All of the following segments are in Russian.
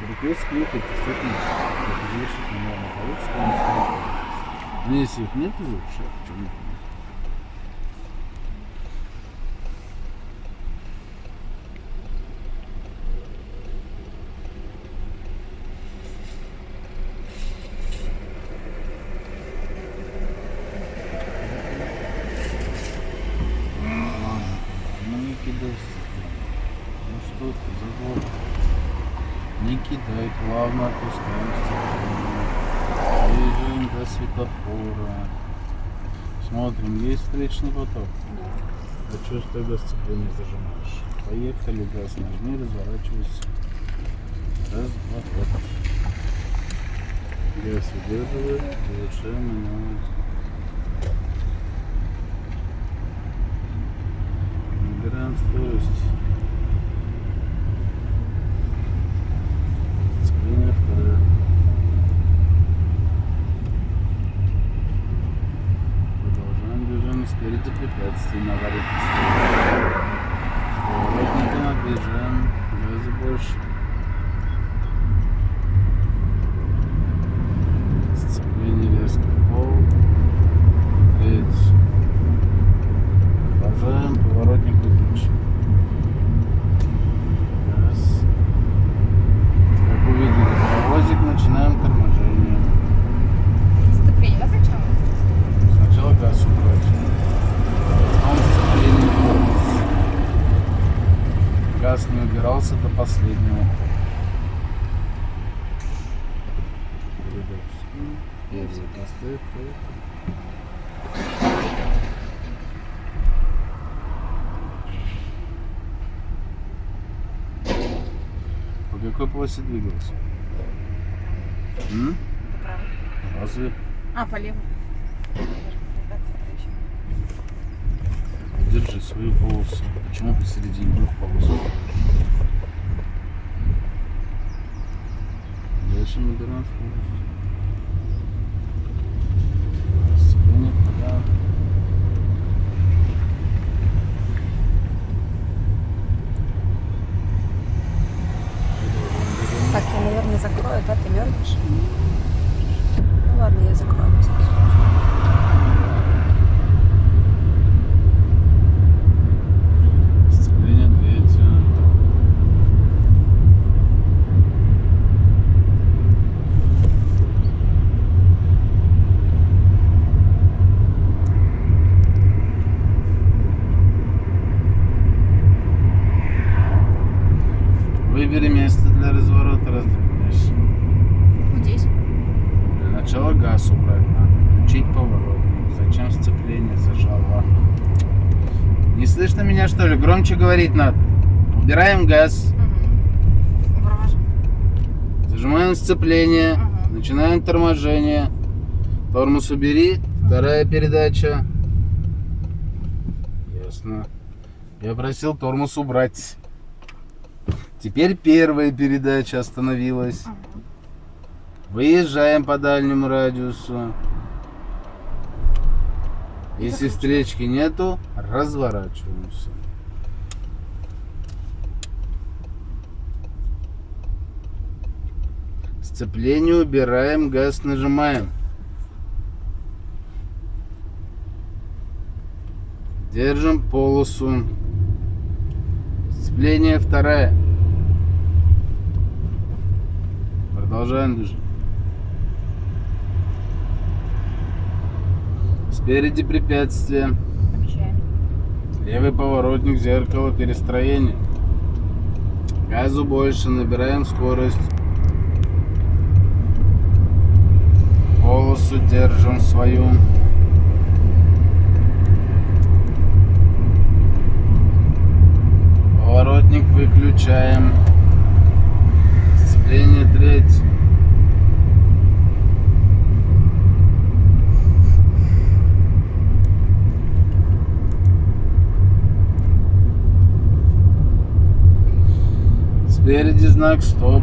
Если ехать, действительно, как известно, наверное, получится. Но если их нет из вообще, почему нет? Ладно, ну не кидайся. Ну что ты, забор. Не кидай, плавно опускаемся. Движем до светофора. Смотрим, встречный поток. А что ж тогда сцепление зажимаешь? Поехали, газ нажми, разворачивайся. Разворот. Газ удерживает, завершаем маневр. Набираем скорость. Сцепление второе. Продолжаем движение спереди препятствий на аварийной стороне. Поворотники объезжаем, газа больше. Сцепление резко в пол. Треть. Продолжаем, поворотник выключен. Раз. Как увидели паровозик, начинаем торможение. Сцепление сначала? Сначала газ убрать. Потом сцепление полностью. Газ не убирался до последнего. По какой полосе двигался? М? Разве? А, полево. Держи свою полосу. Почему посередине двух полос? Дальше набираем скорость. Сцепление вправо. Так, я, наверное, закрою, да, ты мерзнешь? Ну ладно, я закрою. на всякий случай. Сцепление двигателя. Выбери место для разворота, развернись. Вот здесь. Для начала газ убрать надо, включить поворотник. Зачем сцепление зажало? Не слышно меня что говорить надо. Убираем газ, Угу. Зажимаем сцепление, Ага. начинаем торможение. Тормоз убери, вторая передача. Ясно. Я просил тормоз убрать. Теперь первая передача остановилась. Выезжаем по дальнему радиусу. Если встречки нету, разворачиваемся. Сцепление убираем, газ нажимаем. Держим полосу. Сцепление вторая. Продолжаем движение. Спереди препятствие. Левый поворотник, зеркало, перестроение. Газу больше, набираем скорость. Полосу держим свою. Поворотник выключаем. Сцепление треть. Спереди знак стоп.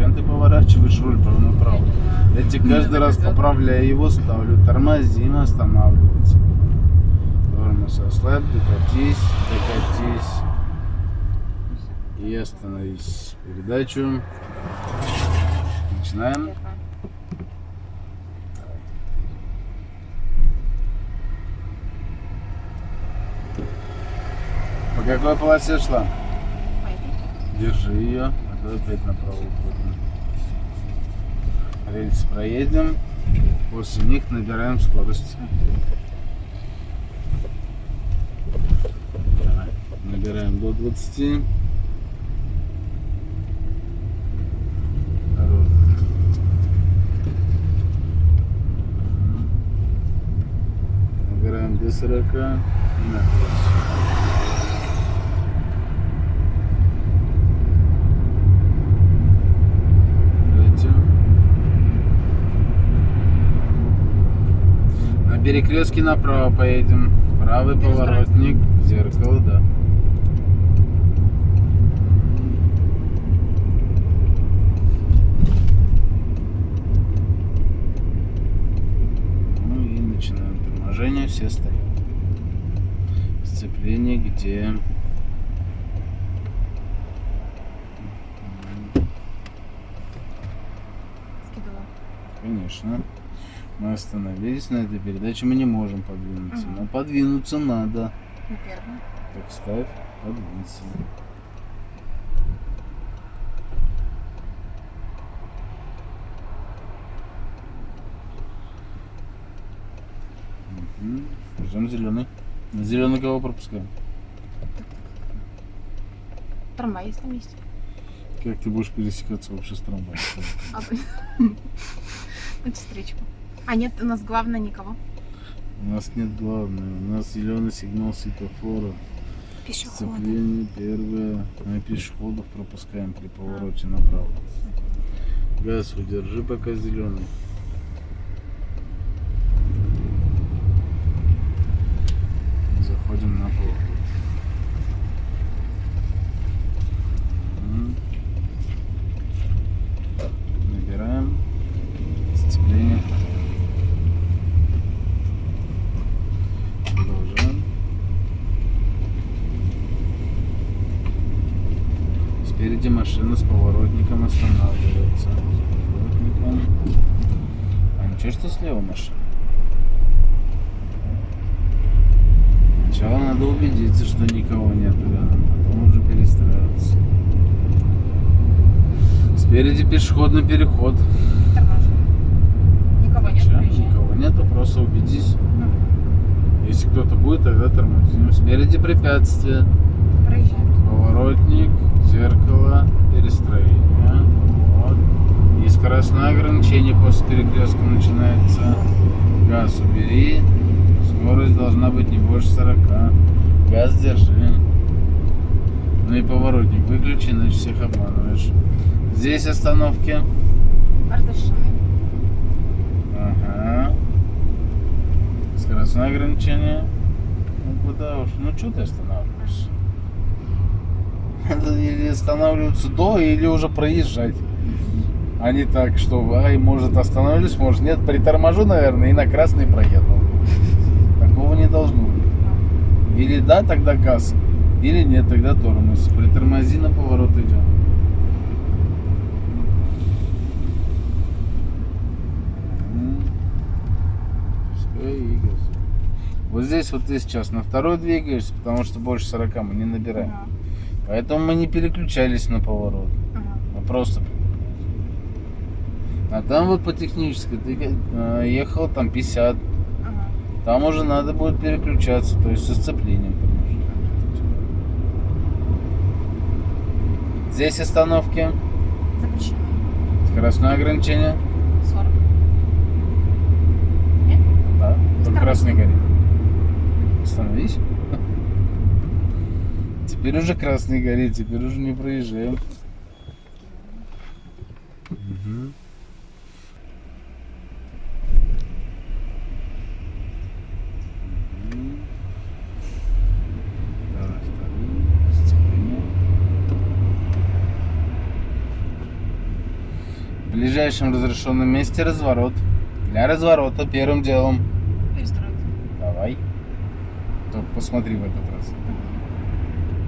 Зачем ты поворачиваешь руль направо? Я тебе каждый раз поправляю его, ставлю. Тормозим, останавливается. Тормоз ослабь, докатись, докатись. И остановись. Передачу. Начинаем. По какой полосе шла? Держи ее, а то опять направо уходим. Рельсы проедем, после них набираем скорость. Набираем до 20. Второй. Мгм. Набираем до 40 и на 20. Третье. На перекрестке направо поедем. Правый поворотник, зеркало, да. Ну и начинаем торможение, все стоят. Сцепление где? Скидывала. Конечно. Мы остановились на этой передаче, мы не можем подвинуться. Мгм. Но подвинуться надо. На первую. Так ставь, подвинься. Мгм. Ждем зеленый. На зеленый кого пропускаем? Трамвай есть на месте. Как ты будешь пересекаться вообще с трамваем? А вы- На встречку. А нет, у нас главное никого. У нас нет главного. У нас зеленый сигнал светофора. Пешеходы. Сцепление первое. Мы пешеходов пропускаем при повороте направо. Газ удержи пока зеленый. Заходим на поворот. Мгм. Набираем. Сцепление. Продолжаем. Спереди машина с поворотником останавливается. С поворотником. А ничего, что слева машина? Сначала надо убедиться, что никого нет рядом, потом уже перестраиваться. Спереди пешеходный переход. Торможу. Никого нет, никого нету, просто убедись. Мгм. Если кто-то будет, тогда тормозим. Спереди препятствие. Проезжаем. Поворотник, зеркало, перестроение. Вот. И скоростное ограничение после перекрестка начинается. Газ убери. Скорость должна быть не больше 40. Газ держи. Ну и поворотник выключи, иначе всех обманываешь. Здесь остановки. Разрешены. Ага. Скоростное ограничение. Ну куда уж? Ну что ты останавливаешься? Надо или останавливаться до, или уже проезжать. А не так, что ай, может остановлюсь, может нет. Приторможу, наверное, и на красный проеду. Такого не должно быть. Или да, тогда газ. Или нет, тогда тормоз. Притормози, на поворот идем. Вот здесь вот ты сейчас на второй двигаешься, потому что больше 40 мы не набираем. Ага. Поэтому мы не переключались на поворот. Ага. Мы просто А там вот по технической ты э, ехал там 50. Ага. Там уже надо будет переключаться, то есть со сцеплением. Здесь остановки, Запрещено. скоростное ограничение. 40. Да, там Осторожно. красный горит. Остановись. Теперь уже красный горит, теперь уже не проезжаем. В ближайшем разрешенном месте разворот. Для разворота первым делом Перестроиться. Давай. Только посмотри в этот раз.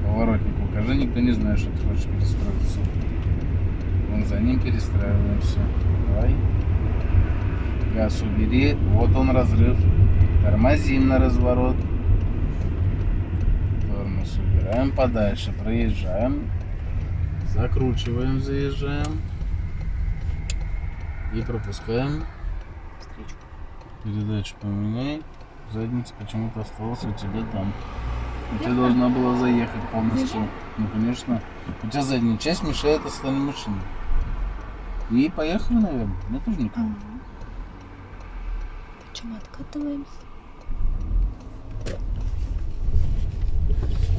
Поворотник покажи, никто не знает, что ты хочешь перестроиться. Вон за ним перестраиваемся. Давай. Газ убери. Вот он разрыв. Тормозим на разворот. Тормоз убираем подальше. Проезжаем. Закручиваем, заезжаем. И пропускаем. Встречку. Передачу поменяй. Задница почему-то осталась у тебя там. У тебя должна была заехать полностью. Ну, конечно. У тебя задняя часть мешает остальным машинам. И поехали, наверное. Мне тоже никого. Чем мы откатываемся?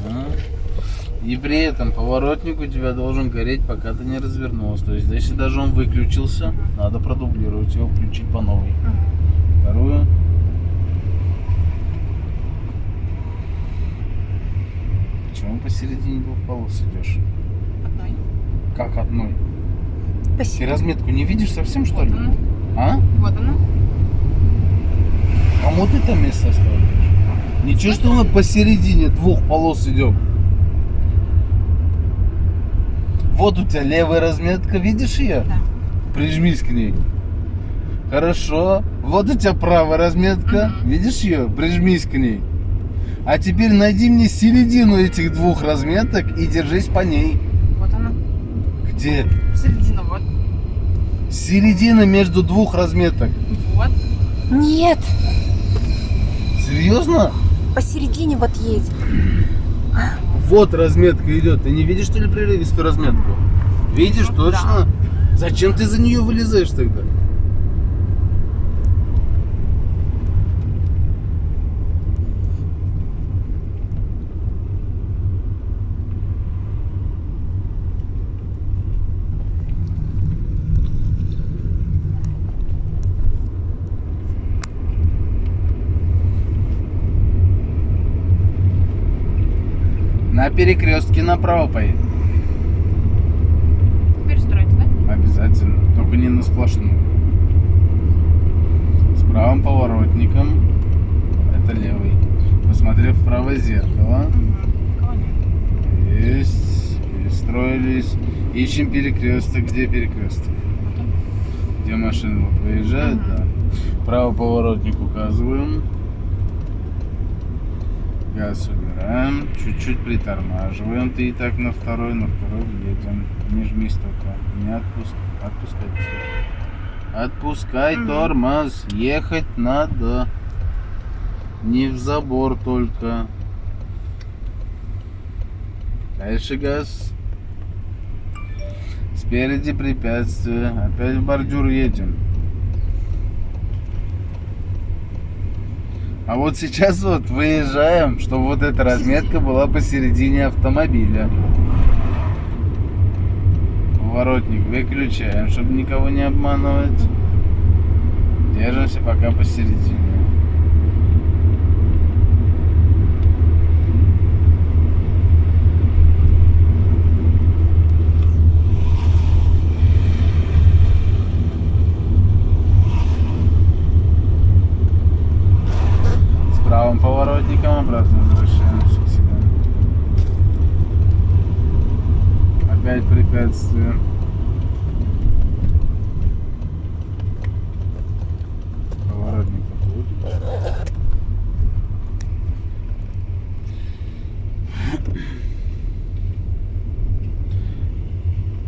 А. И при этом поворотник у тебя должен гореть, пока ты не развернулся. То есть, если даже он выключился, надо продублировать его, включить по новой. Вторую. Почему посередине двух полос идешь? Одной. Как одной? Ты Спасибо. разметку не видишь совсем, что ли? Вот она. А? Вот она. Кому ты там место оставляешь? Ничего, что она посередине двух полос идет. Вот у тебя левая разметка, видишь ее? Да. Прижмись к ней. Хорошо. Вот у тебя правая разметка, Мгм. видишь ее? Прижмись к ней. А теперь найди мне середину этих двух разметок и держись по ней. Вот она. Где? Середина, вот. Середина между двух разметок. Вот. Нет, Серьезно? посередине вот едь. Вот разметка идет. Ты не видишь, что ли, прерывистую разметку? Видишь, Ну, точно? Зачем ты за нее вылезаешь тогда? На перекрестке направо поедь. Перестроить, да? Обязательно. Только не на сплошную. С правым поворотником. Это левый. Посмотрев в правое зеркало. Угу. Есть. Перестроились. Ищем перекресток. Где перекресток? Где машины вот выезжают, Мгм. да. Правый поворотник указываем. Газ убираем. Чуть-чуть притормаживаем. Ты и так на второй, на второй едем. Не жмись только. Не отпуск... отпускай. Отпускай Мгм. тормоз. Ехать надо. Не в забор только. Дальше газ. Спереди препятствие. Опять в бордюр едем. А вот сейчас вот выезжаем, чтобы вот эта разметка была посередине автомобиля. Поворотник выключаем, чтобы никого не обманывать. Держимся пока посередине. С правым поворотником обратно возвращаемся к себе. Опять препятствие. Поворотник.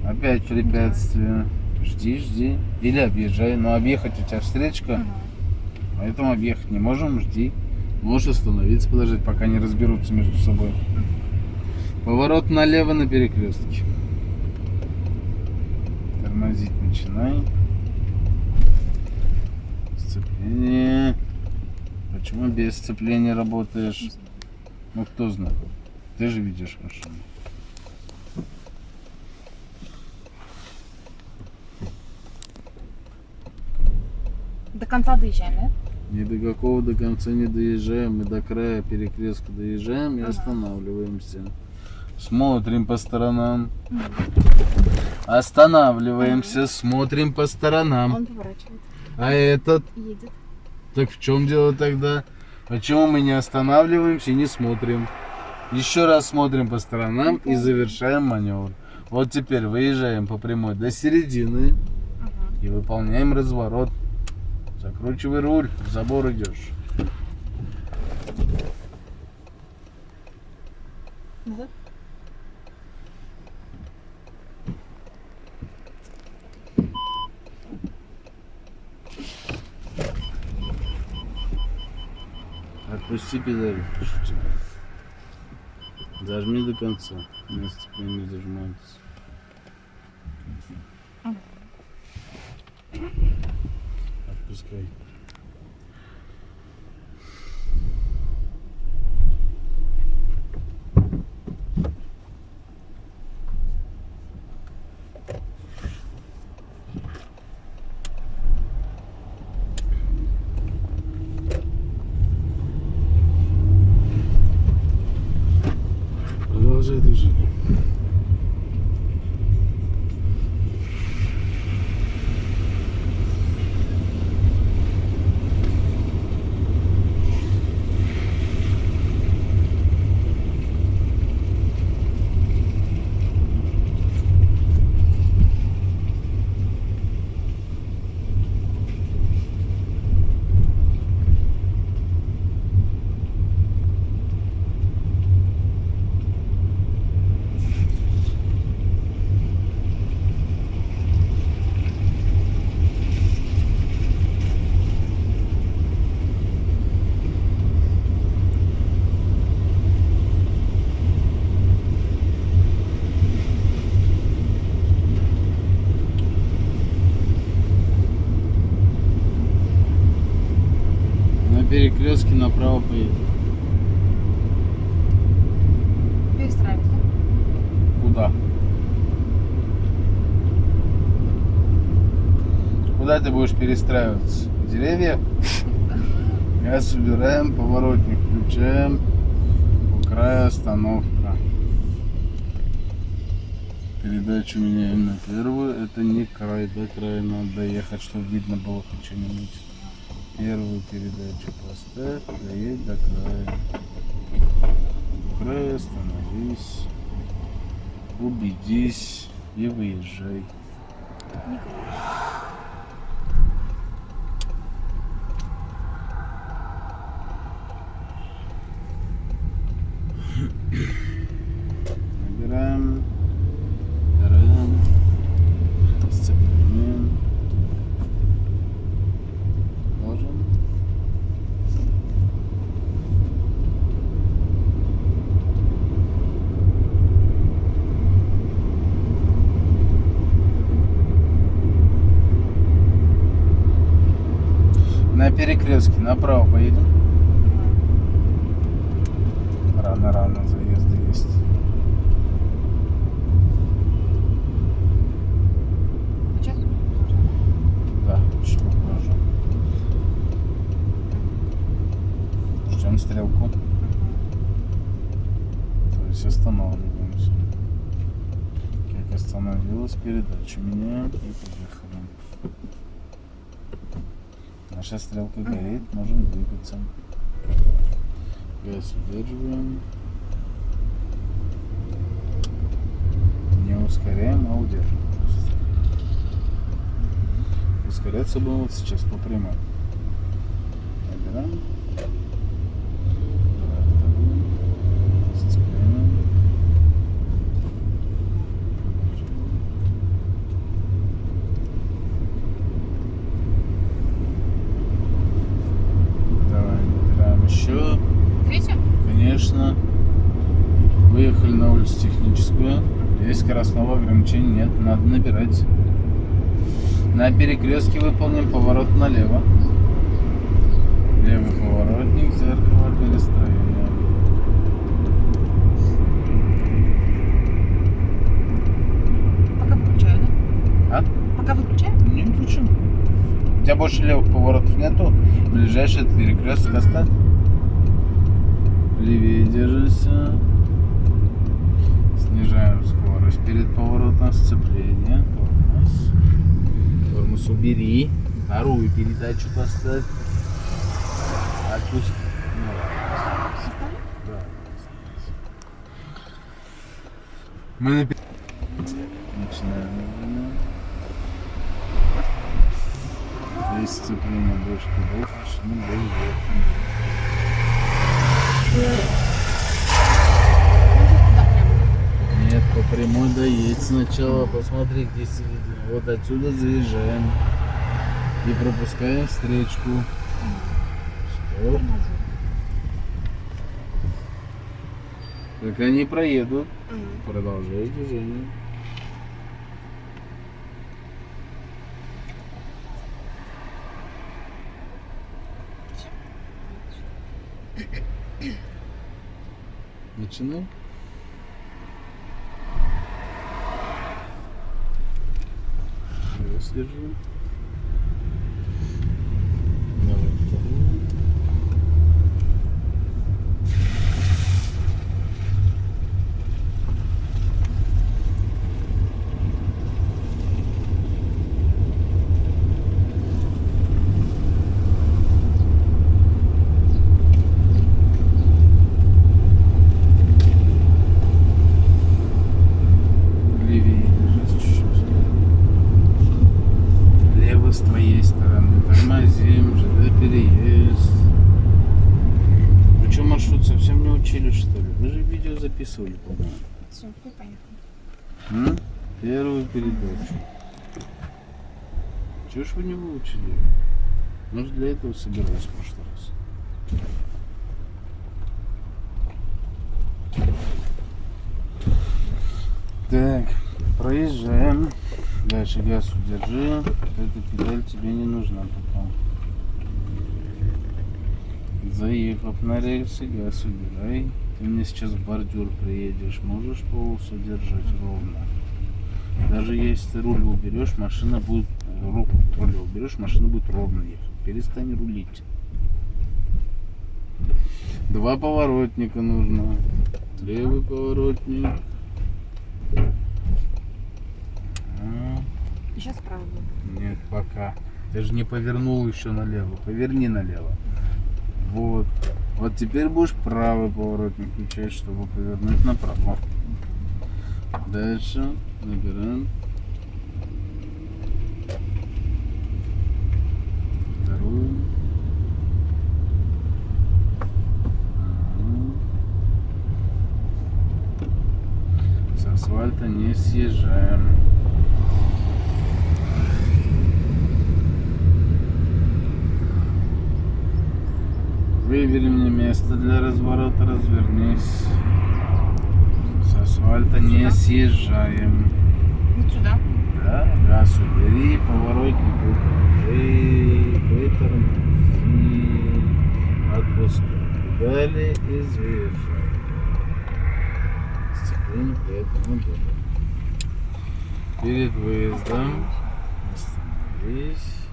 Опять препятствие. Жди, жди. Или объезжай. Но объехать у тебя встречка. Поэтому объехать не можем, жди. Можешь остановиться, подождать, пока не разберутся между собой. Поворот налево на перекрестке. Тормозить начинай. Сцепление. Почему без сцепления работаешь? Ну кто знает. Ты же видишь машину. До конца доезжаем, да? Ни до какого до конца не доезжаем, мы до края перекрестка доезжаем и останавливаемся. Смотрим по сторонам. Останавливаемся, смотрим по сторонам. Он поворачивает. А этот, Едет. так в чем дело тогда? Почему мы не останавливаемся и не смотрим? Еще раз смотрим по сторонам и завершаем маневр. Вот теперь выезжаем по прямой до середины и выполняем разворот. Закручивай руль, в забор идешь. Назад. Отпусти педаль. Зажми до конца. На сцеплении зажимается. Отпускай. Продолжай движение. На перекрестке направо поедем. Перестраивайся. Куда? Куда ты будешь перестраиваться? Деревья? Газ убираем, поворотник включаем. По краю остановка. Передачу меняем на первую. Это не край, до края надо доехать, чтобы видно было хоть что-нибудь. Первую передачу поставь, доедь до края. До края остановись. Убедись и выезжай. Набираем. Набираем. Сцепление. Ложим. На перекрестке направо поедем. Рано-рано заезды есть. Сейчас. Да, чуть попозже. Ждем стрелку. То есть останавливаемся. Как остановилась, передачу меняем и поехали. Наша стрелка горит, можем двигаться. Газ удерживаем. Не ускоряем, а удерживаем. Ускоряться будем вот сейчас по прямой. Набираем. Давай вторую. Сцепляем. Давай, набираем еще. Третью? Конечно. Выехали на улицу техническую. Здесь скоростного ограничения нет, надо набирать. На перекрестке выполним поворот налево. Левый поворотник, зеркало перестроения. Пока выключаю, да? А? Пока выключаю? Не включим. У тебя больше левых поворотов нету. Ближайший перекресток оставь. Левее держишься. Снижаем скорость перед поворотом сцепления. Тормоз. Тормоз убери. Вторую передачу поставь. Отпусти. Ну? Да. Мы на... Начинаем. Здесь сцепление дочки будет, машина будет. туда прямо. Нет, по прямой доедь сначала, посмотри, где середина. Вот отсюда заезжаем. И пропускаем встречку. Стоп. Так они проедут. Мгм. Продолжай движение. Начинай. Раз держи. Давай вторую. Левее держись чуть-чуть. Лево с твоей стороны. Тормозим, ЖД переезд. Вы что, маршрут учили, что ли? Вы же видео записывали, по-моему. Все, мы поехали. М? Первую передачу. Чего ж вы не выучили? Может для этого собирались в прошлый раз? Так, проезжаем. Дальше газ удержи. Эта педаль тебе не нужна Заехав на рельсы, газ убирай. Ты мне сейчас в бордюр приедешь, можешь полосу держать ровно. Даже если ты руль уберешь, машина будет руку от руля уберешь, машина будет ровно ехать. Перестань рулить. Два поворотника нужно. Левый поворотник. Сейчас будет. Нет, пока. Ты же не повернул еще налево. Поверни налево. Вот. Вот теперь будешь правый поворотник включать, чтобы повернуть направо. Дальше набираем. Вторую. Ага. С асфальта не съезжаем. Выбери мне место для разворота, развернись. С асфальта не съезжаем. Вот сюда. Да, газ убери, поворотник укажи, вытормози, отпускай педали и заезжай. Сцепление при этом удобно. Перед выездом остановись.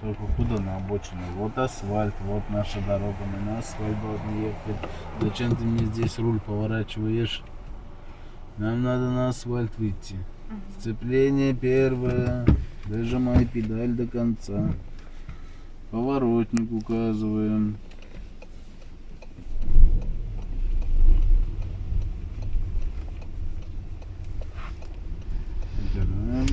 Только куда на обочину? Вот асфальт, вот наша дорога, мы на асфальт должны ехать. Зачем ты мне здесь руль поворачиваешь? Нам надо на асфальт выйти. Сцепление первое. Дожимай педаль до конца. Поворотник указываем. Убираем.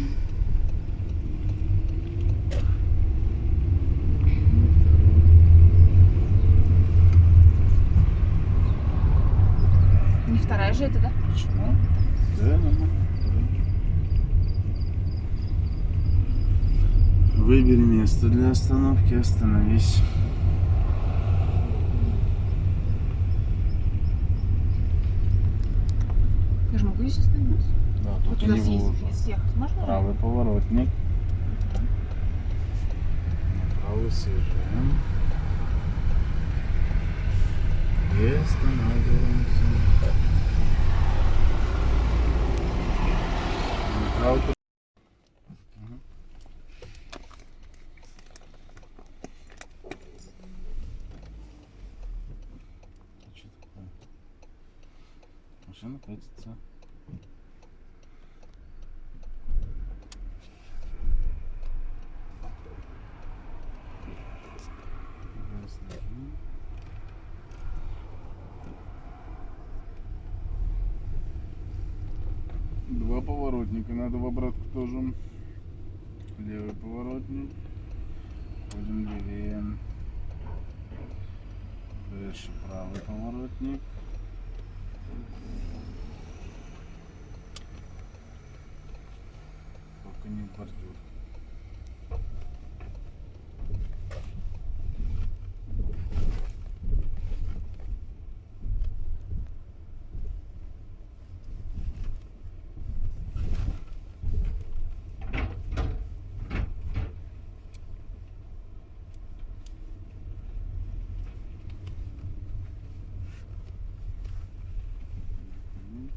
Не вторая же это, да? Почему? Да, нормально. Выбери место для остановки, остановись. Я же могу здесь остановиться. Да, Вот тут сюда не съездить, выложено. съехать можно? Правый поворотник. Направо съезжаем. И останавливаемся. Направо тут- Мгм. А что такое? Машина катится. Газ нажми. поворотника надо в обратку тоже. Левый поворотник. Ходим левее. Дальше правый поворотник. Только не в бордюр. Мгм.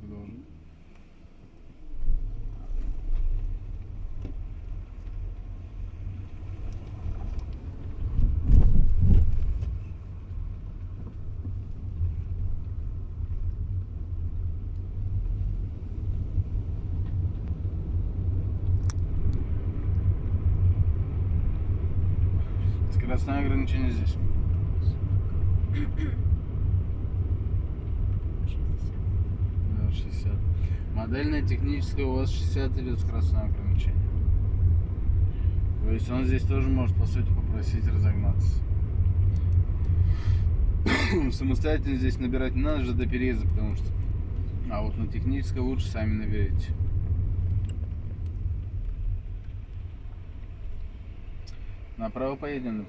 Продолжим. Скоростное ограничение здесь. 60. Да, 60. Модельная техническая у вас 60 идет скоростное ограничение. То есть он здесь тоже может, по сути, попросить разогнаться. Самостоятельно здесь набирать не надо же до переезда, потому что... А вот на технической лучше сами наберите. Направо поедем на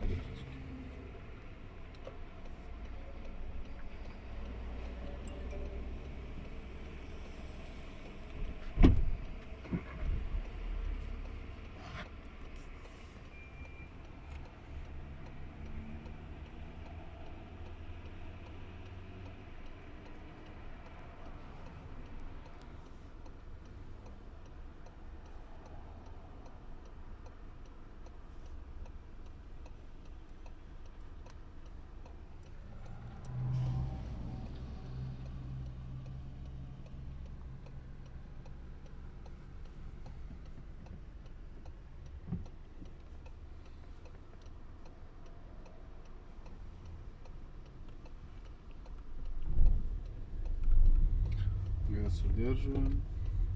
Плавно удерживаем.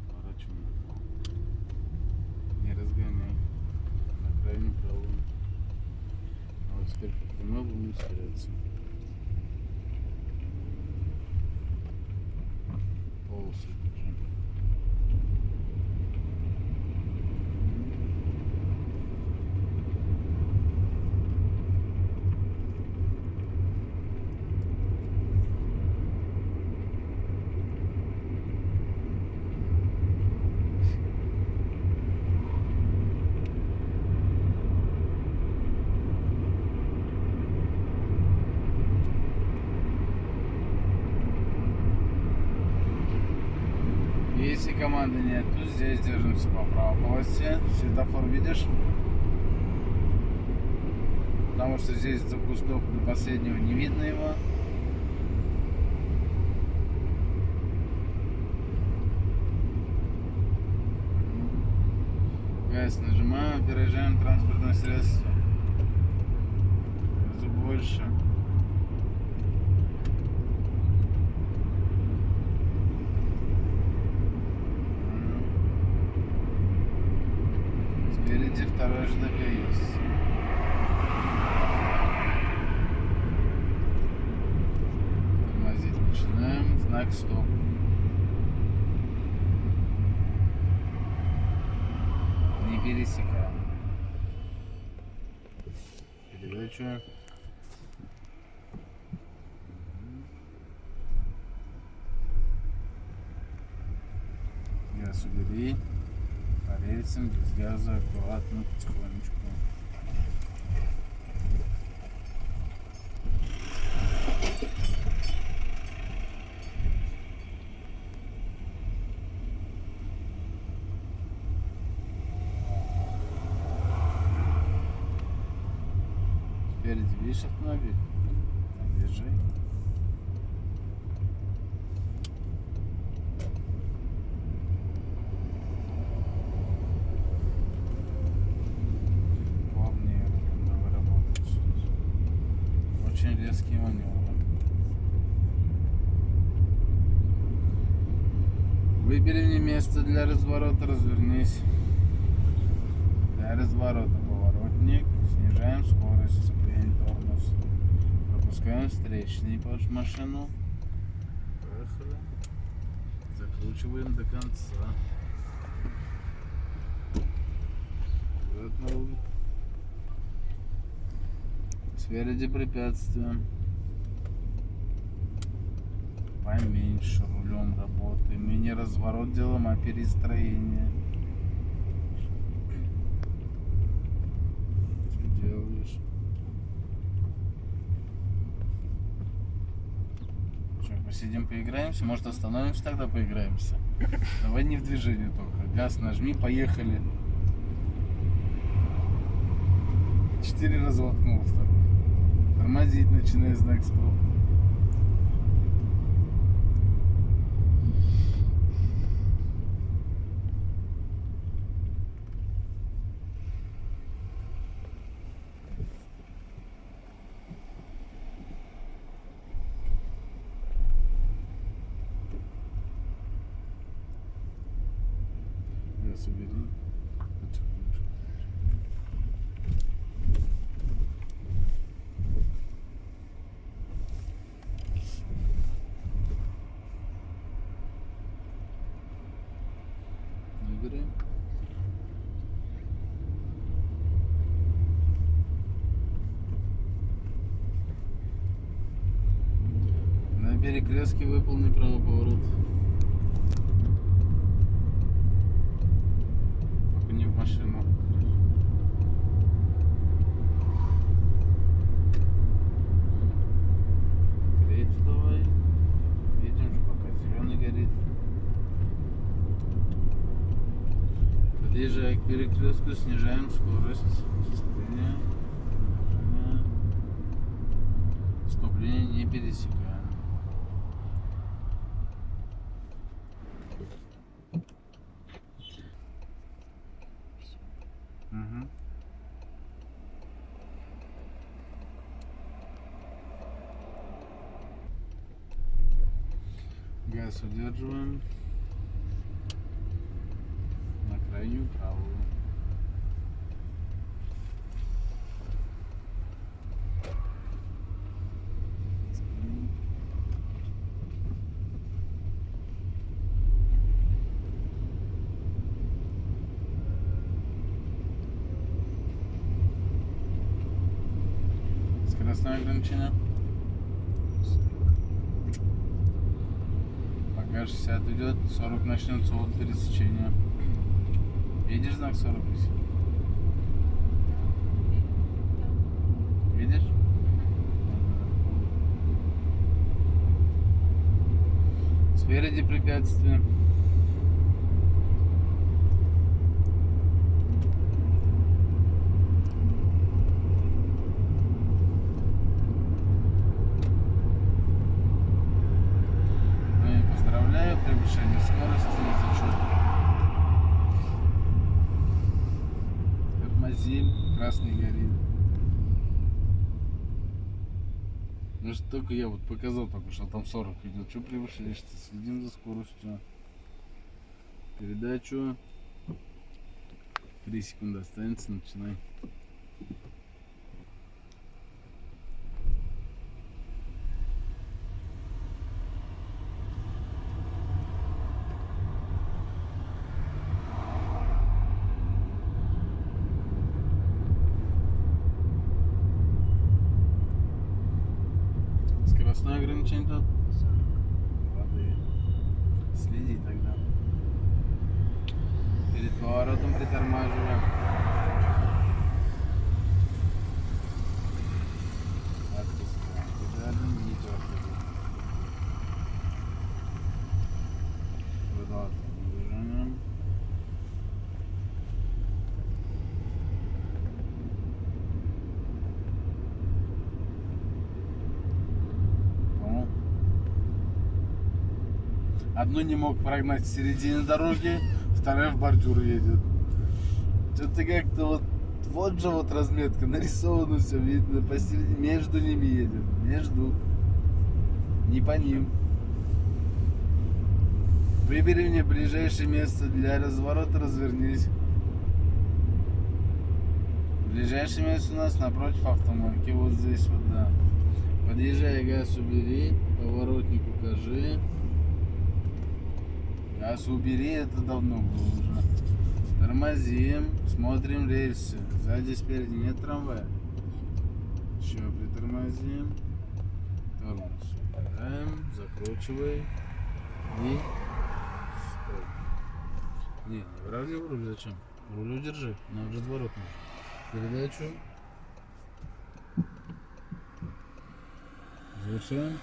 Поворачиваем. Не разгоняем, На крайнюю правую. А вот теперь по прямой будем ускоряться. Команды нет, здесь держимся по правой полосе. Светофор видишь? Потому что здесь за кустов до последнего не видно его. Газ нажимаем, опережаем транспортное средство. Разу ЖДК есть. Тормозить начинаем. Знак стоп. Не пересекаем. Передачу. Газ. Рельсам, без газа, аккуратно, потихонечку. Спереди видишь автомобиль? Держи. Плавнее надо работать. Резкие маневры. Выбери мне место для разворота, развернись. Для разворота поворотник. Снижаем скорость, сцепление, тормоз. Пропускаем встречный под машину. Поехали. Закручиваем до конца. Вот новый. Спереди препятствия. Поменьше рулем работаем. И не разворот делаем, а перестроение. Что делаешь? Что, посидим, поиграемся? Может остановимся, тогда поиграемся? Давай не в движении только. Газ нажми, поехали. Четыре раза воткнул. Тормозить начинай знак стоп. Газ убери. Потихонечку. Выбери. На перекрестке выполни правый поворот. Только не в машину. Третью давай. Едем же пока зеленый горит. Подъезжая к перекрестку, снижаем скорость сцепления. Торможение. Стоп-линии не пересекаем. Газ удерживаем. На крайнюю правую. Скоростное ограничение. Пока 60 идет, 40 начнется от пересечения. Видишь знак 40 висит? Видишь? Спереди препятствие. Ну и поздравляю, превышение скорости зачет. Тормозим, красный горит. Ну что только я вот показал только что там 40 идет. Что превышаешь-то? Следим за скоростью. Передачу. 3 секунды останется, начинай. Скоростное ограничение тут? Следи тогда. Перед поворотом притормаживаем. Одну не мог прогнать в середине дороги, вторая в бордюр едет. Что-то как-то вот вот же вот разметка, нарисовано все видно, посередине, между ними едем, между, не по ним. Выбери мне ближайшее место для разворота, развернись. Ближайшее место у нас напротив автомойки, вот здесь вот, да. Подъезжай, газ убери, поворотник укажи. Газ убери, это давно было уже. Тормозим, смотрим рельсы. Сзади, спереди нет трамвая. Еще притормозим. Тормоз убираем, закручивай. И стой. Не, не выравнивай руль, зачем? Руль удержи, на разворот нужно. Передачу. Завершаем.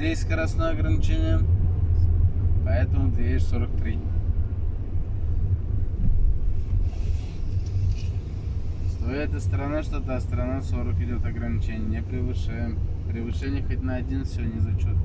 Здесь скоростное ограничение, поэтому ты едешь 43. С той этой стороны, что та сторона 40 идет ограничение, не превышаем. Превышение хоть на один, все, не зачет.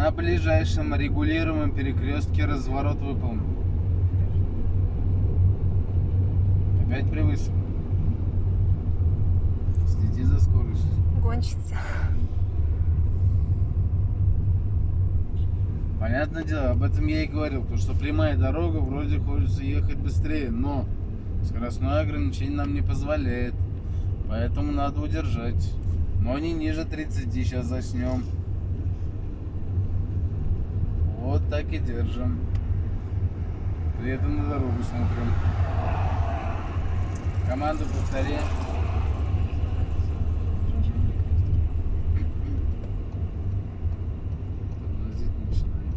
На ближайшем регулируемом перекрестке разворот выполнен. Опять превысил. Следи за скоростью. Гонщица. Понятное дело, об этом я и говорил, потому что прямая дорога, вроде хочется ехать быстрее, но скоростное ограничение нам не позволяет. Поэтому надо удержать. Но не ниже 30, сейчас заснем. Вот так и держим. При этом на дорогу смотрим. Команду повтори. Тормозить начинаем.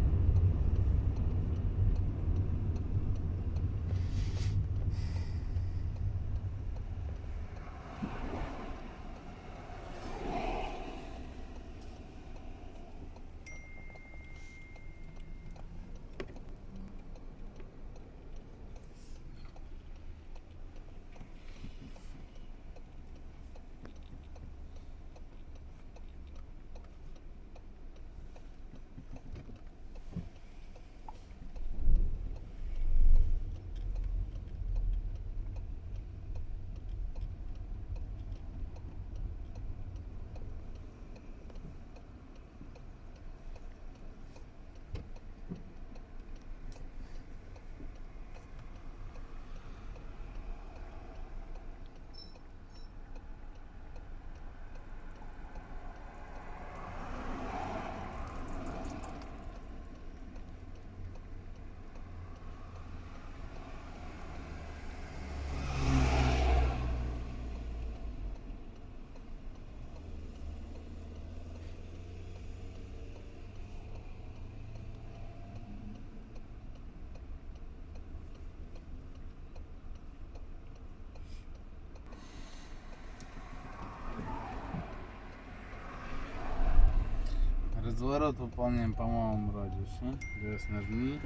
Разворот выполняем по малому радиусу. Газ нажми.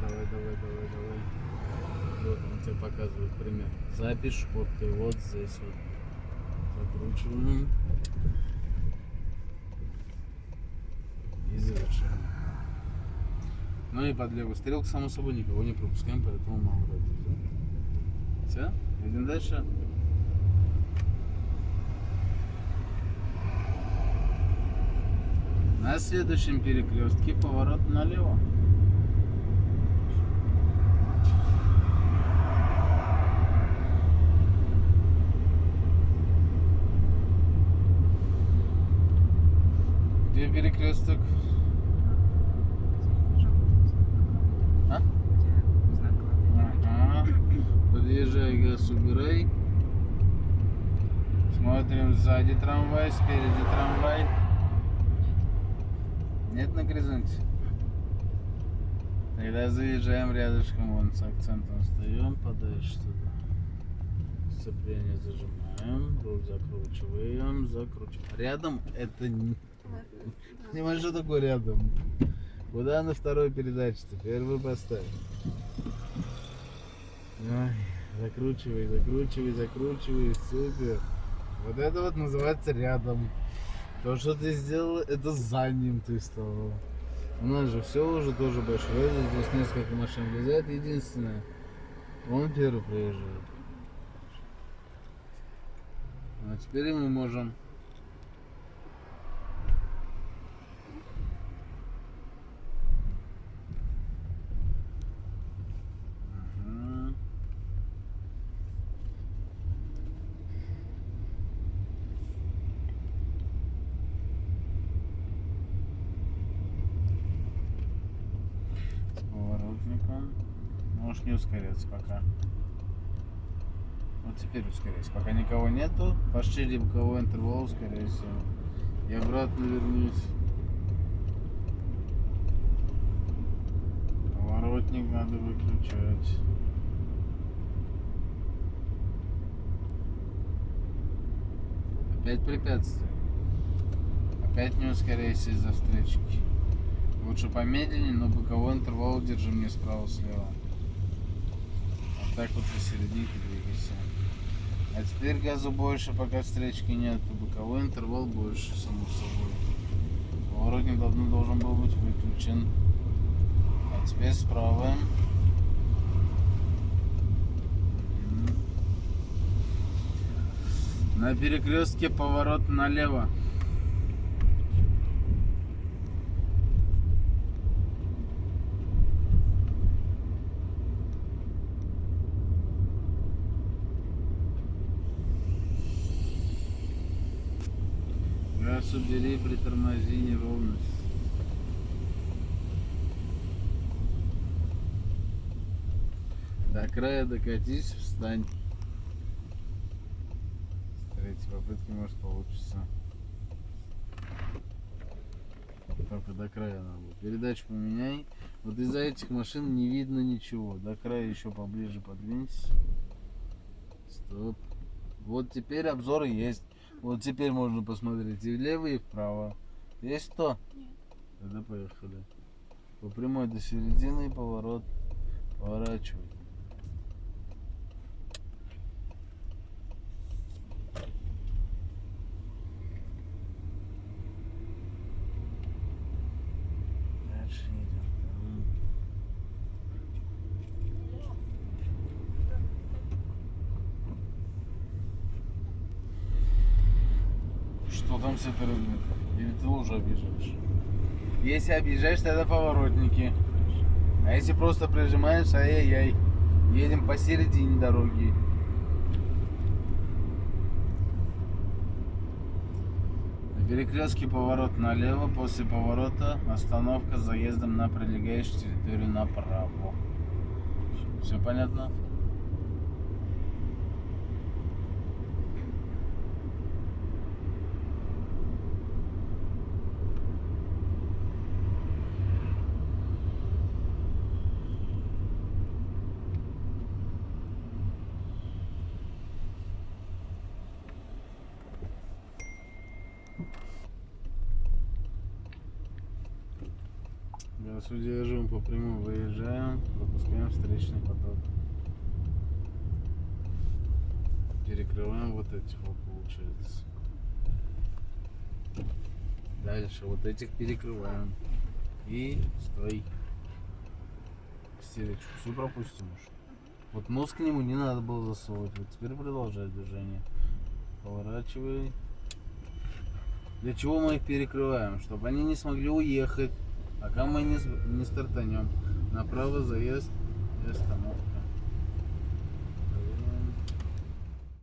Давай, давай, давай, давай, давай. Вот он тебе показывает пример. За пешеходкой, вот здесь вот. Закручиваем. И завершаем. Ну и под левую стрелку, само собой, никого не пропускаем, поэтому мало радиус, да? Все? Идем дальше. На следующем перекрестке поворот налево. Где перекресток? А? Подъезжай, убирай. Смотрим сзади трамвай, спереди трамвай. Нет на горизонте? Тогда заезжаем рядышком, вон с акцентом встаем, подальше туда. Сцепление зажимаем, руль закручиваем, закручиваем. Рядом это не... Понимаешь, что такое рядом? Куда на второй передаче-то? Первую поставь. Ой, закручивай, закручивай, закручивай, супер. Вот это вот называется рядом. То, что ты сделал, это за ним ты стал. У нас же все уже тоже большое. Здесь несколько машин влезает. Единственное, он первый проезжает. А теперь мы можем Мгм. С поворотником. Можешь ускоряться пока. Вот теперь ускоряйся. Пока никого нету, пошире боковой интервал ускоряйся. И обратно вернись. Поворотник надо выключать. Опять препятствие. Опять не ускоряйся из-за встречки. Лучше помедленнее, но боковой интервал держи мне справа-слева. Так вот посерединке двигайся. А теперь газу больше, пока встречки нет. Боковой интервал больше, само собой. Поворотник давно должен был быть выключен. А теперь справа. На перекрестке поворот налево. Убери, притормози неровность. До края докатись, встань. С третьей попытки может получится. Только до края надо. Передачу поменяй. Вот из-за этих машин не видно ничего. До края еще поближе подвинься. Стоп. Вот теперь обзор есть. Вот теперь можно посмотреть и влево, и вправо. Есть кто? Нет. Тогда поехали. По прямой до середины поворот. Поворачивай. Дальше идем. Там. Что там с этой разметкой? Или ты лужу объезжаешь? Если объезжаешь, тогда поворотники. А если просто прижимаешь, ай-яй-яй. Едем посередине дороги. На перекрестке поворот налево, после поворота остановка с заездом на прилегающую территорию направо. Все понятно? Газ удерживаем, по прямой выезжаем, пропускаем встречный поток. Перекрываем вот этих вот получается. Дальше вот этих перекрываем. И стой. истеричку, все пропустим уж. Вот нос к нему не надо было засовывать. Вот теперь продолжай движение. Поворачивай. Для чего мы их перекрываем? Чтобы они не смогли уехать. Пока мы не, не стартанем. Направо заезд остановка.